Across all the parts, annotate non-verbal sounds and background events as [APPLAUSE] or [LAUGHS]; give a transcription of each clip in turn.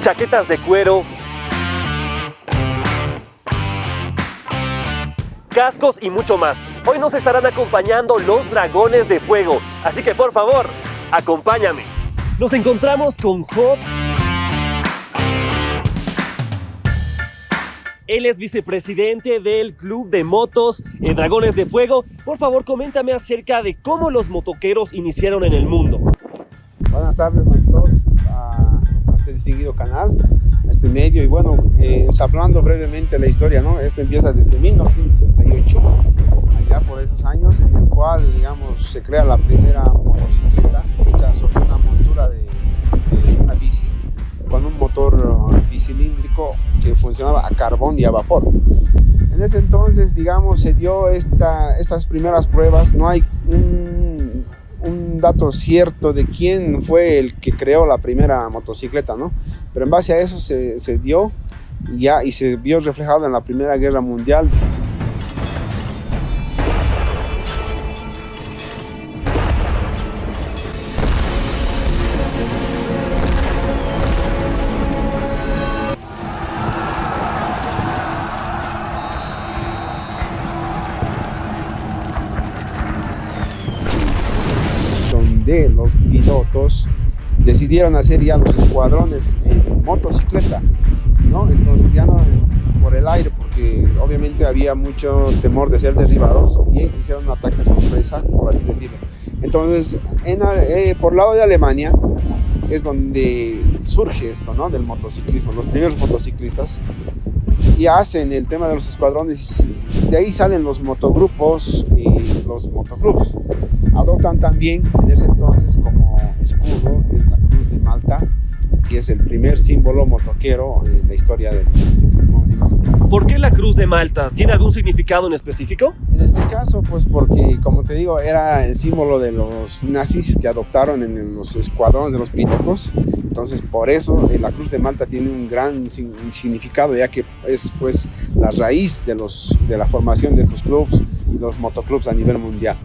chaquetas de cuero, cascos y mucho más. Hoy nos estarán acompañando los dragones de fuego, así que por favor, acompáñame. Nos encontramos con Job. Él es vicepresidente del Club de Motos eh, Dragones de Fuego. Por favor, coméntame acerca de cómo los motoqueros iniciaron en el mundo. Buenas tardes distinguido canal, este medio. Y bueno, eh, hablando brevemente la historia, ¿no? Esto empieza desde 1968, allá por esos años, en el cual, digamos, se crea la primera motocicleta hecha sobre una montura de, de una bici con un motor bicilíndrico que funcionaba a carbón y a vapor. En ese entonces, digamos, se dio esta, estas primeras pruebas, no hay un, dato cierto de quién fue el que creó la primera motocicleta, ¿no? Pero en base a eso se, se dio ya y se vio reflejado en la Primera Guerra Mundial. Decidieron hacer ya los escuadrones en motocicleta, ¿no? Entonces ya no por el aire, porque obviamente había mucho temor de ser derribados y hicieron un ataque sorpresa, por así decirlo. Entonces, en, eh, por lado de Alemania es donde surge esto, ¿no? Del motociclismo, los primeros motociclistas y hacen el tema de los escuadrones de ahí salen los motogrupos y los motoclubs adoptan también en ese entonces como escudo es el primer símbolo motoquero en la historia del motociclismo ¿Por qué la cruz de Malta? ¿Tiene algún significado en específico? En este caso, pues porque, como te digo, era el símbolo de los nazis que adoptaron en los escuadrones de los pilotos entonces, por eso eh, la Cruz de Malta tiene un gran significado, ya que es pues la raíz de, los, de la formación de estos clubes y los motoclubs a nivel mundial.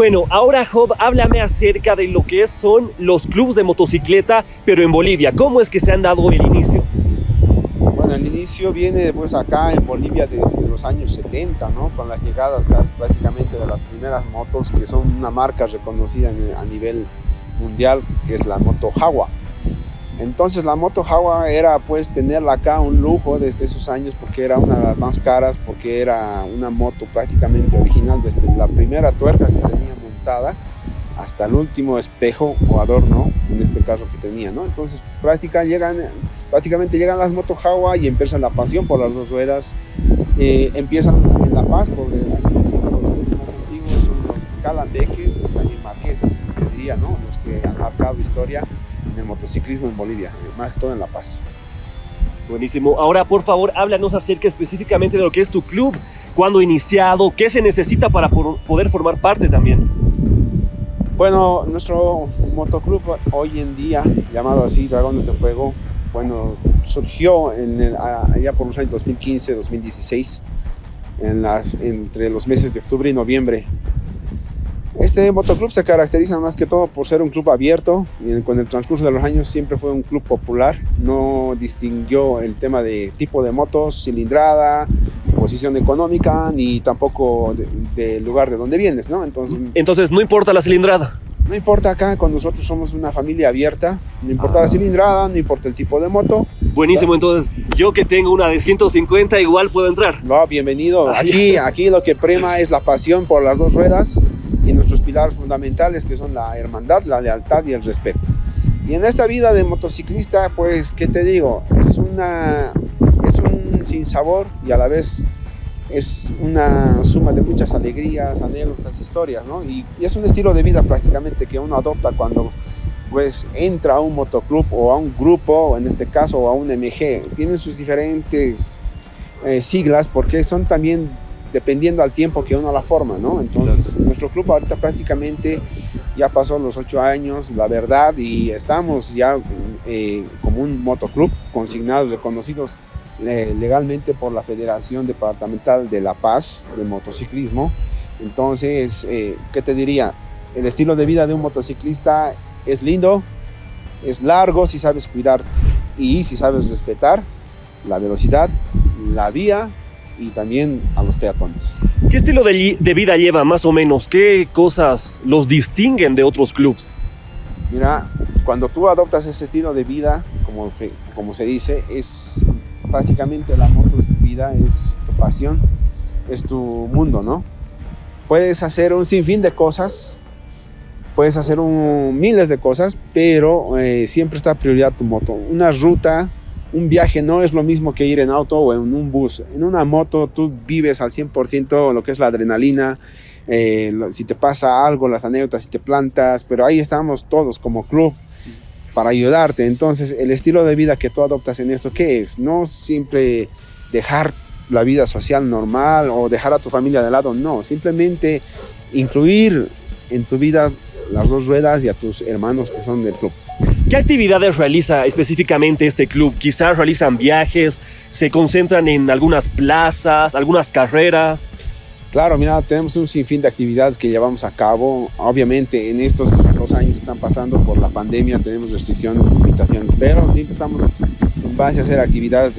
Bueno, ahora Job, háblame acerca de lo que son los clubes de motocicleta, pero en Bolivia. ¿Cómo es que se han dado el inicio? Bueno, el inicio viene pues acá en Bolivia desde los años 70, ¿no? Con las llegadas prácticamente de las primeras motos que son una marca reconocida a nivel mundial, que es la moto Jawa. Entonces la moto Jawa era pues tenerla acá un lujo desde esos años porque era una de las más caras, porque era una moto prácticamente original desde la primera tuerca que tenía hasta el último espejo o adorno, en este caso que tenía, ¿no? Entonces llegan, prácticamente llegan las moto Jawa y empieza la pasión por las dos ruedas. Eh, empiezan en La Paz, por así decirlo, los más antiguos son los calambeques, también marqueses, se diría, ¿no? Los que han marcado historia en el motociclismo en Bolivia, más que todo en La Paz. Buenísimo. Ahora, por favor, háblanos acerca específicamente de lo que es tu club, cuándo iniciado, qué se necesita para poder formar parte también. Bueno, nuestro motoclub hoy en día, llamado así Dragones de Fuego, bueno, surgió en allá por los años 2015, 2016, en las, entre los meses de octubre y noviembre este motoclub se caracteriza más que todo por ser un club abierto y con el transcurso de los años siempre fue un club popular. No distinguió el tema de tipo de motos, cilindrada, posición económica, ni tampoco del lugar de donde vienes, ¿no? Entonces, Entonces no importa la cilindrada. No importa acá, con nosotros somos una familia abierta, no importa la cilindrada, no importa el tipo de moto. Buenísimo, entonces yo que tengo una de 150 igual puedo entrar. No, bienvenido. Aquí, aquí lo que prema es la pasión por las dos ruedas y nuestros pilares fundamentales que son la hermandad, la lealtad y el respeto. Y en esta vida de motociclista, pues, ¿qué te digo? Es, una, es un sinsabor y a la vez es una suma de muchas alegrías, anécdotas, historias, ¿no? Y, es un estilo de vida prácticamente que uno adopta cuando pues entra a un motoclub o a un grupo, en este caso, o a un MG. Tienen sus diferentes eh, siglas porque son también dependiendo al tiempo que uno la forma, ¿no? Entonces, nuestro club ahorita prácticamente Ya pasó los ocho años, la verdad, y estamos ya eh, como un motoclub consignados, reconocidos eh, legalmente por la Federación Departamental de La Paz de Motociclismo. Entonces, eh, ¿qué te diría? El estilo de vida de un motociclista es lindo, es largo si sabes cuidarte y si sabes respetar la velocidad, la vía y también a los peatones. ¿Qué estilo de, de, vida lleva más o menos? ¿Qué cosas los distinguen de otros clubs? Mira, cuando tú adoptas ese estilo de vida, como se, como se dice, es prácticamente la moto es tu vida, es tu pasión, es tu mundo, ¿no? Puedes hacer un sinfín de cosas, puedes hacer miles de cosas, pero eh, siempre está prioridad tu moto. Una ruta un viaje no es lo mismo que ir en auto o en un bus. En una moto tú vives al 100% lo que es la adrenalina, eh, si te pasa algo, las anécdotas, si te plantas, pero ahí estamos todos como club para ayudarte. Entonces, el estilo de vida que tú adoptas en esto, ¿qué es? No siempre dejar la vida social normal o dejar a tu familia de lado, no, simplemente incluir en tu vida las dos ruedas y a tus hermanos que son del club. ¿Qué actividades realiza específicamente este club? Quizás realizan viajes, se concentran en algunas plazas, algunas carreras. Claro, mira, tenemos un sinfín de actividades que llevamos a cabo. Obviamente, en estos dos años que están pasando por la pandemia tenemos restricciones y limitaciones, pero siempre estamos en base a hacer actividades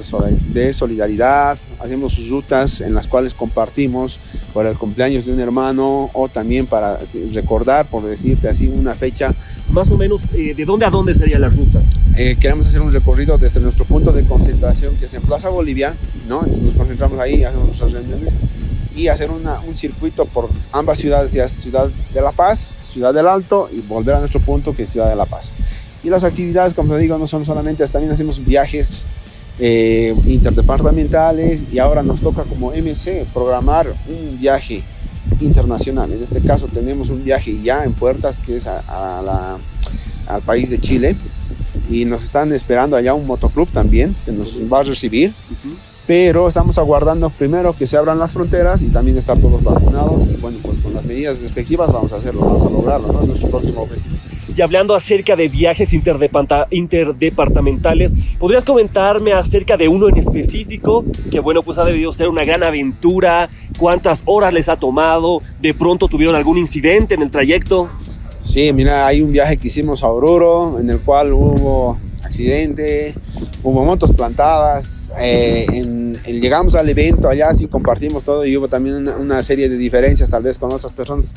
de solidaridad, hacemos rutas en las cuales compartimos por el cumpleaños de un hermano o también para recordar, por decirte así, una fecha. Más o menos, eh, ¿de dónde a dónde sería la ruta? Eh, queremos hacer un recorrido desde nuestro punto de concentración, que es en Plaza Bolivia, ¿no? Entonces nos concentramos ahí, hacemos nuestras reuniones y hacer una, un circuito por ambas ciudades, ya Ciudad de La Paz, Ciudad del Alto y volver a nuestro punto que es Ciudad de La Paz. Y las actividades, como te digo, no son solamente, también hacemos viajes eh, interdepartamentales y ahora nos toca como MC programar un viaje internacional. En este caso tenemos un viaje ya en puertas que es a, a la, al país de Chile y nos están esperando allá un motoclub también que nos va a recibir. Uh -huh pero estamos aguardando primero que se abran las fronteras y también estar todos vacunados y bueno, pues con las medidas respectivas vamos a hacerlo, vamos a lograrlo, ¿no? Es nuestro próximo objetivo. Y hablando acerca de viajes interdepartamentales, ¿podrías comentarme acerca de uno en específico? Que bueno, pues ha debido ser una gran aventura. ¿Cuántas horas les ha tomado? ¿De pronto tuvieron algún incidente en el trayecto? Sí, mira, hay un viaje que hicimos a Oruro, en el cual hubo accidente, hubo motos plantadas, eh, en, en, llegamos al evento allá, sí compartimos todo y hubo también una, una serie de diferencias tal vez con otras personas,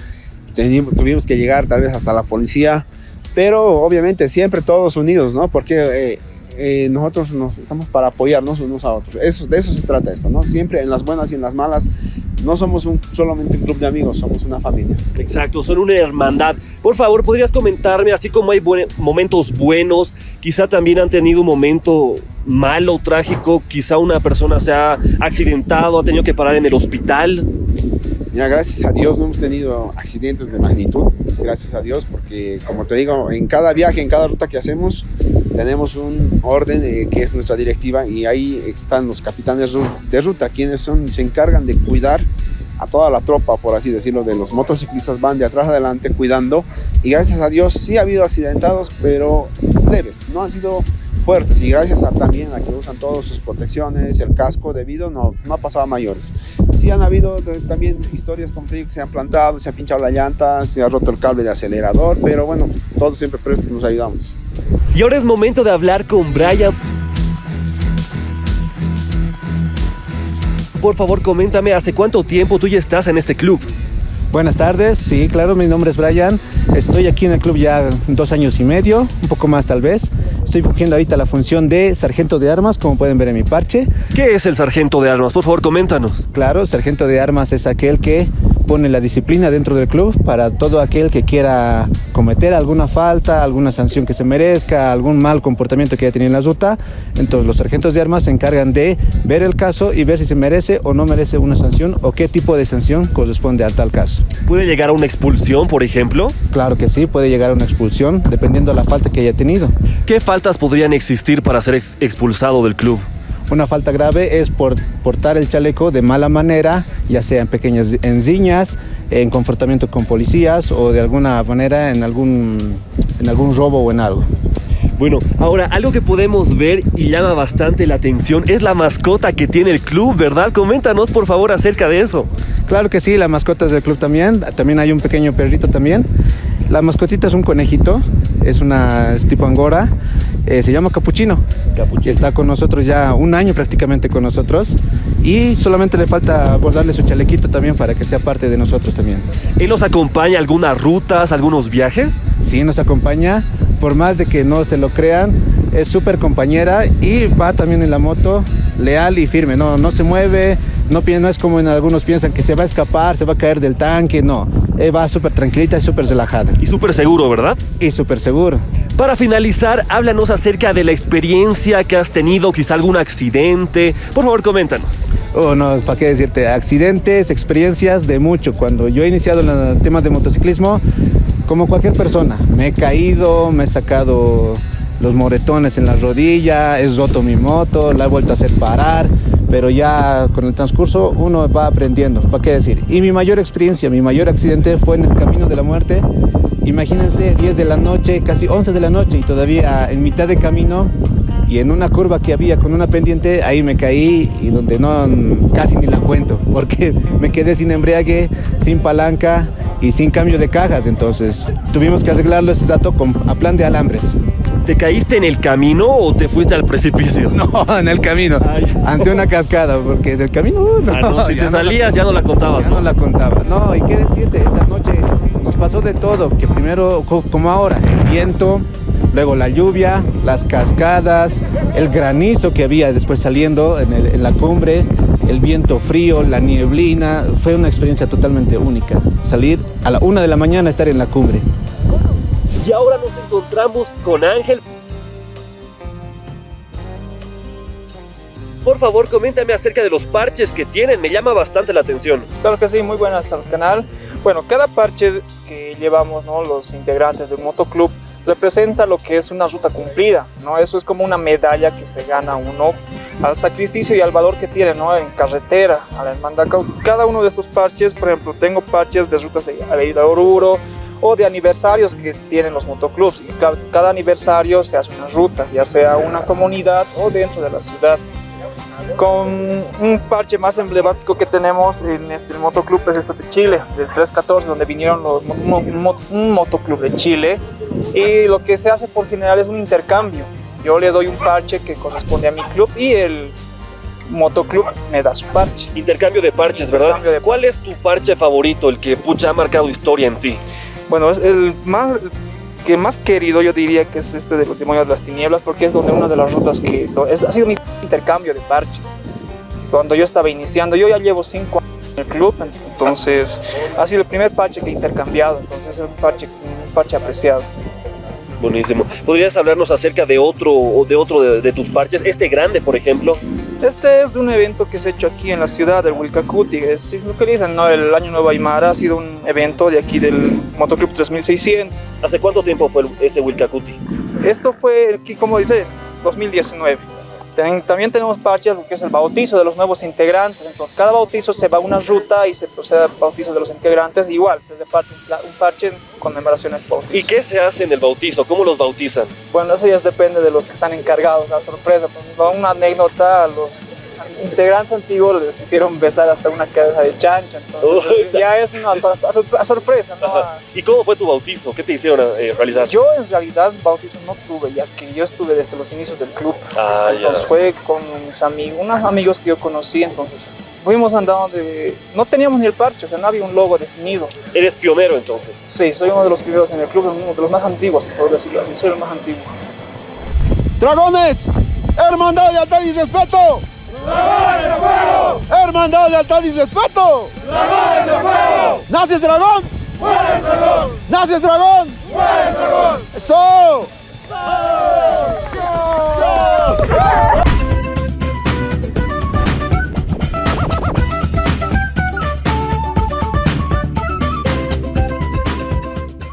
Teníamos, tuvimos que llegar tal vez hasta la policía, pero obviamente siempre todos unidos, ¿no? Porque eh, eh, nosotros nos estamos para apoyarnos unos a otros, eso, de eso se trata esto, ¿no? Siempre en las buenas y en las malas no somos un, solamente un club de amigos, somos una familia. Exacto, son una hermandad. Por favor, ¿podrías comentarme, así como hay buen, momentos buenos, quizá también han tenido un momento malo, trágico, quizá una persona se ha accidentado, ha tenido que parar en el hospital? Mira, gracias a Dios no hemos tenido accidentes de magnitud, gracias a Dios, porque como te digo, en cada viaje, en cada ruta que hacemos, tenemos un orden eh, que es nuestra directiva y ahí están los capitanes de ruta, quienes son, se encargan de cuidar a toda la tropa, por así decirlo, de los motociclistas van de atrás adelante cuidando. Y gracias a Dios sí ha habido accidentados, pero leves, no han sido fuertes y gracias a, también a que usan todas sus protecciones, el casco debido, no, no ha pasado a mayores. Sí han habido también historias, como te digo, que se han plantado, se ha pinchado la llanta, se ha roto el cable de acelerador, pero bueno, todos siempre prestos nos ayudamos. Y ahora es momento de hablar con Brian. Por favor, coméntame, ¿hace cuánto tiempo tú ya estás en este club? Buenas tardes, sí, claro, mi nombre es Brian. Estoy aquí en el club ya dos años y medio, un poco más tal vez. Estoy fungiendo ahorita la función de sargento de armas, como pueden ver en mi parche. ¿Qué es el sargento de armas? Por favor, coméntanos. Claro, sargento de armas es aquel que pone la disciplina dentro del club para todo aquel que quiera cometer alguna falta, alguna sanción que se merezca, algún mal comportamiento que haya tenido en la ruta. Entonces los sargentos de armas se encargan de ver el caso y ver si se merece o no merece una sanción o qué tipo de sanción corresponde a tal caso. ¿Puede llegar a una expulsión, por ejemplo? Claro que sí, puede llegar a una expulsión dependiendo de la falta que haya tenido. ¿Qué faltas podrían existir para ser ex expulsado del club? Una falta grave es por portar el chaleco de mala manera, ya sea en pequeñas enziñas, en comportamiento con policías o de alguna manera en algún, en algún robo o en algo. Bueno, ahora algo que podemos ver y llama bastante la atención es la mascota que tiene el club, ¿verdad? Coméntanos por favor acerca de eso. Claro que sí, la mascota es del club también, también hay un pequeño perrito también. La mascotita es un conejito, es una es tipo angora, eh, se llama Capuchino. Capuchino. Está con nosotros ya un año prácticamente con nosotros y solamente le falta bordarle su chalequito también para que sea parte de nosotros también. ¿Él nos acompaña a algunas rutas, algunos viajes? Sí, nos acompaña, por más de que no se lo crean, es súper compañera y va también en la moto leal y firme, no, no se mueve, no, no es como en algunos piensan que se va a escapar, se va a caer del tanque, no, él va súper tranquilita y súper relajada. Y súper seguro, ¿verdad? Y súper seguro. Para finalizar, háblanos acerca de la experiencia que has tenido, quizá algún accidente. Por favor, coméntanos. Oh, no, ¿para qué decirte? Accidentes, experiencias de mucho. Cuando yo he iniciado en el tema de motociclismo, como cualquier persona, me he caído, me he sacado los moretones en la rodilla, he roto mi moto, la he vuelto a hacer parar, pero ya con el transcurso uno va aprendiendo, ¿para qué decir? Y mi mayor experiencia, mi mayor accidente fue en el camino de la muerte. Imagínense 10 de la noche, casi 11 de la noche y todavía en mitad de camino y en una curva que había con una pendiente, ahí me caí y donde no casi ni la cuento, [LAUGHS] porque me quedé sin embriague, sin palanca y sin cambio de cajas, entonces tuvimos que arreglarlo ese con, a plan de alambres. ¿Te caíste en el camino o te fuiste al precipicio? [LAUGHS] No, en el camino, Ay. ante una cascada, porque del camino uh, no. Ah, no, si te salías ya no la contabas, ya ¿no? no la contaba. No, y qué decirte, esa noche nos pasó de todo, que primero, co- como ahora, el viento, luego la lluvia, las cascadas, el granizo que había después saliendo en, el- en la cumbre, el viento frío, la nieblina, fue una experiencia totalmente única. Salir a la una de la mañana, estar en la cumbre. Y ahora nos encontramos con Ángel. Por favor, coméntame acerca de los parches que tienen, me llama bastante la atención. Claro que sí, muy buenas al canal. Bueno, cada parche que llevamos, ¿no? los integrantes del motoclub, representa lo que es una ruta cumplida, ¿no? Eso es como una medalla que se gana uno al sacrificio y al valor que tiene, ¿no? En carretera, a la hermandad. Cada uno de estos parches, por ejemplo, tengo parches de rutas de Avenida Oruro o de aniversarios que tienen los motoclubs. Y cada, cada aniversario se hace una ruta, ya sea una comunidad o dentro de la ciudad con un parche más emblemático que tenemos en este el motoclub es este de Chile, del 314, donde vinieron los, mo- mo- un motoclub de Chile y lo que se hace por general es un intercambio. Yo le doy un parche que corresponde a mi club y el motoclub me da su parche. Intercambio de parches, ¿verdad? De ¿Cuál es tu parche favorito, el que pucha ha marcado historia en ti? Bueno, es el más que más querido yo diría que es este de los demonios de las tinieblas porque es donde una de las rutas que es- ha sido mi intercambio de parches. Cuando yo estaba iniciando, yo ya llevo cinco años en el club, entonces ha sido el primer parche que he intercambiado, entonces es un parche, un parche apreciado. Buenísimo. ¿Podrías hablarnos acerca de otro, de, otro de, de tus parches? Este grande, por ejemplo. Este es de un evento que se ha hecho aquí en la ciudad del Wilcacuti, es lo que dicen, ¿no? El Año Nuevo Aymara ha sido un evento de aquí del Motoclub 3600. ¿Hace cuánto tiempo fue ese Wilcacuti? Esto fue, aquí, como dice, 2019. Ten- También tenemos parches, lo que es el bautizo de los nuevos integrantes. Entonces, cada bautizo se va a una ruta y se procede al bautizo de los integrantes. Igual, se reparte un parche en conmemoración a ese bautizo. ¿Y qué se hace en el bautizo? ¿Cómo los bautizan? Bueno, eso ya depende de los que están encargados, la sorpresa. Ejemplo, una anécdota, a los integrantes antiguos les hicieron besar hasta una cabeza de chancho. Entonces, Uy, ya es una sor- sor- sorpresa, ¿no? ¿Y cómo fue tu bautizo? ¿Qué te hicieron eh, realizar? Yo en realidad bautizo no tuve, ya que yo estuve desde los inicios del club. Ah, ya. Entonces fue con mis amigos, unos amigos que yo conocí, entonces fuimos andando de... No teníamos ni el parche, o sea, no había un logo definido. Eres pionero entonces. Sí, soy uno de los primeros en el club, uno de los más antiguos, por decirlo así, soy el más antiguo. ¡Dragones! ¡Hermandad, lealtad y respeto! ¡Dragones de fuego! ¡Hermandad, lealtad y respeto! ¡Dragones de fuego! ¡Naces dragón! ¡Mueres dragón! ¡Naces dragón! ¡Mueres dragón! ¡Eso! ¡Eso!